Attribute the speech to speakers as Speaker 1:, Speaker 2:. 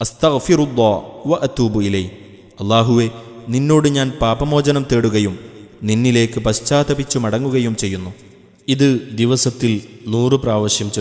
Speaker 1: അസ്തഗ്ഫിറുല്ലാ വ അത്തൂബു ഇലൈ. അള്ളാഹുവെ നിന്നോട് ഞാൻ പാപമോചനം തേടുകയും നിന്നിലേക്ക് പശ്ചാത്തപിച്ചു മടങ്ങുകയും ചെയ്യുന്നു. ഇത് ദിവസത്തിൽ നൂറ് പ്രാവശ്യം ചൊല്ലുക